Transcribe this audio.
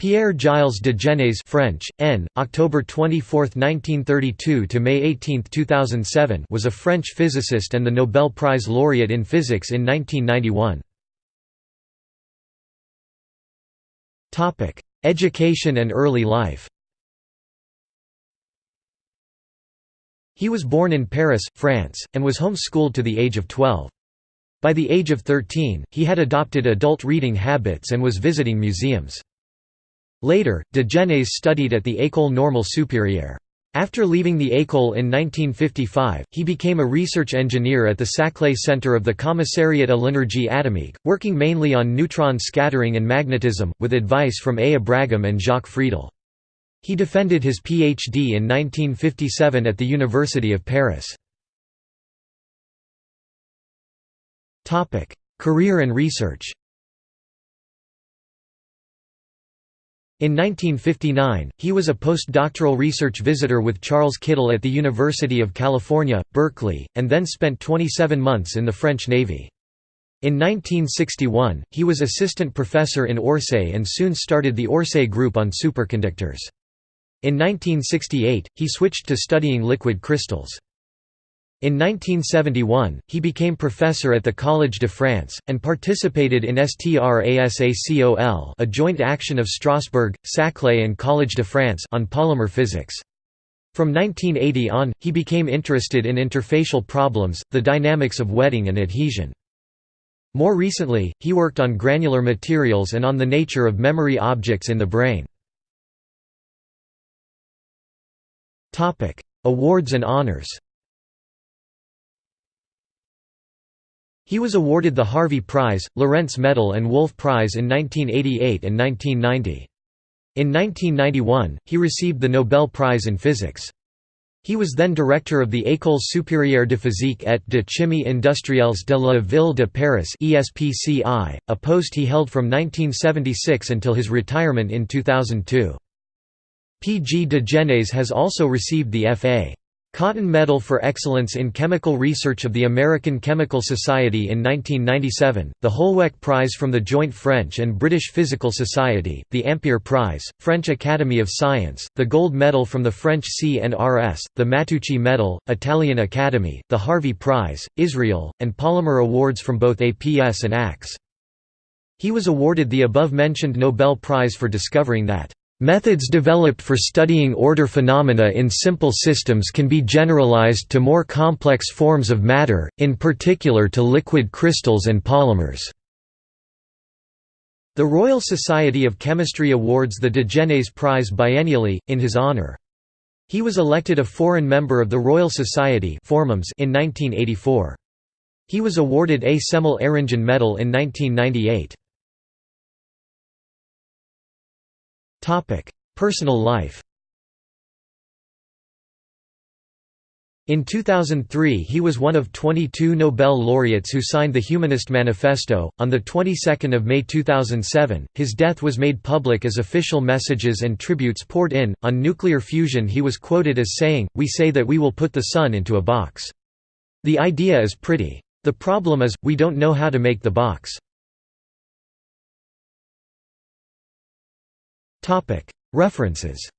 Pierre Gilles de Gennes French, N. October 24, 1932 to May 18, 2007 was a French physicist and the Nobel Prize laureate in physics in 1991. Topic: Education and early life. He was born in Paris, France, and was homeschooled to the age of 12. By the age of 13, he had adopted adult reading habits and was visiting museums. Later, de Gennes studied at the École Normale Supérieure. After leaving the École in 1955, he became a research engineer at the Saclay Center of the Commissariat à l'énergie atomique, working mainly on neutron scattering and magnetism, with advice from A. Abragam and Jacques Friedel. He defended his Ph.D. in 1957 at the University of Paris. Career and research In 1959, he was a postdoctoral research visitor with Charles Kittel at the University of California, Berkeley, and then spent 27 months in the French Navy. In 1961, he was assistant professor in Orsay and soon started the Orsay Group on superconductors. In 1968, he switched to studying liquid crystals. In 1971, he became professor at the Collège de France, and participated in STRASACOL a joint action of Strasbourg, Saclay and Collège de France on polymer physics. From 1980 on, he became interested in interfacial problems, the dynamics of wetting and adhesion. More recently, he worked on granular materials and on the nature of memory objects in the brain. Awards and honors He was awarded the Harvey Prize, Lorentz Medal and Wolf Prize in 1988 and 1990. In 1991, he received the Nobel Prize in Physics. He was then director of the École supérieure de physique et de chimie industrielles de la Ville de Paris a post he held from 1976 until his retirement in 2002. P. G. de Gennes has also received the F.A. Cotton Medal for Excellence in Chemical Research of the American Chemical Society in 1997, the Holweck Prize from the Joint French and British Physical Society, the Ampere Prize, French Academy of Science, the Gold Medal from the French CNRS, the Matteucci Medal, Italian Academy, the Harvey Prize, Israel, and Polymer Awards from both APS and ACS. He was awarded the above-mentioned Nobel Prize for discovering that Methods developed for studying order phenomena in simple systems can be generalized to more complex forms of matter, in particular to liquid crystals and polymers. The Royal Society of Chemistry awards the de Gennes Prize biennially, in his honour. He was elected a foreign member of the Royal Society in 1984. He was awarded a Cemal Eringen Medal in 1998. Personal life In 2003 he was one of 22 Nobel laureates who signed the Humanist Manifesto. On the 22nd of May 2007, his death was made public as official messages and tributes poured in. On nuclear fusion he was quoted as saying, "We say that we will put the sun into a box. The idea is pretty. The problem is we don't know how to make the box." References